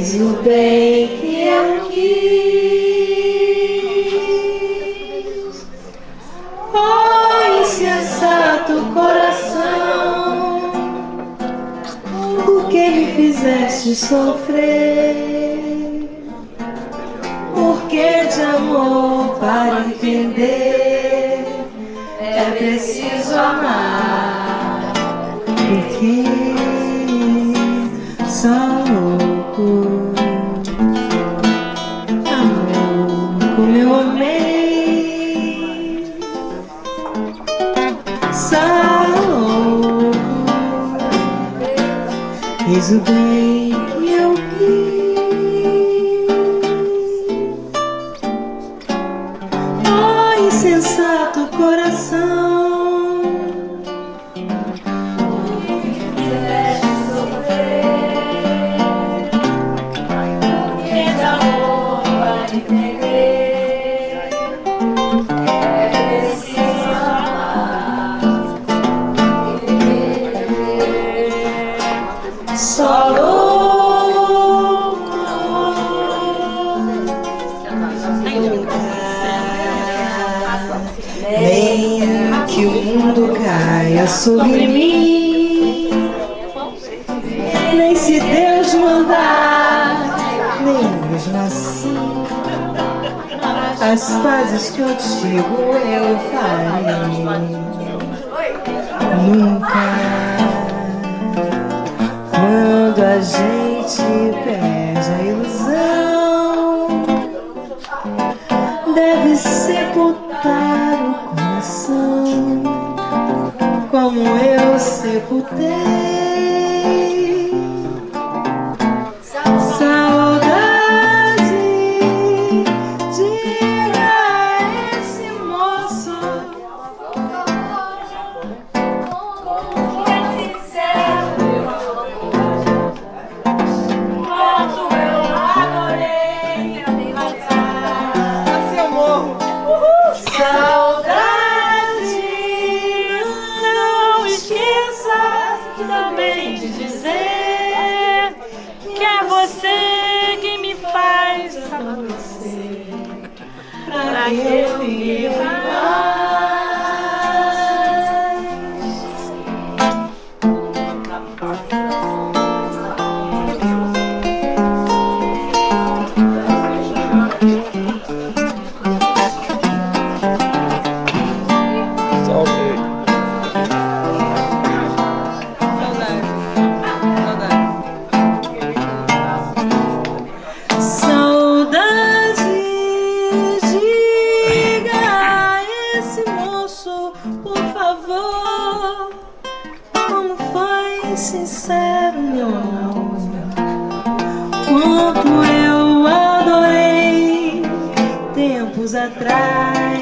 O bem que eu quis. Oh, insensato é coração, por que me fizeste sofrer? Por que de amor para entender é preciso amar? Porque só fez o bem que eu quis. Oh, insensato coração. Nem que o mundo caia sobre mim. Nem se Deus mandar Nem mesmo assim. As pazes contigo eu farei. Nunca. Quando a gente perde a ilusão, deve sepultar eu sepultei. Pra que eu por favor, como foi sincero meu amor, quanto eu adorei tempos atrás.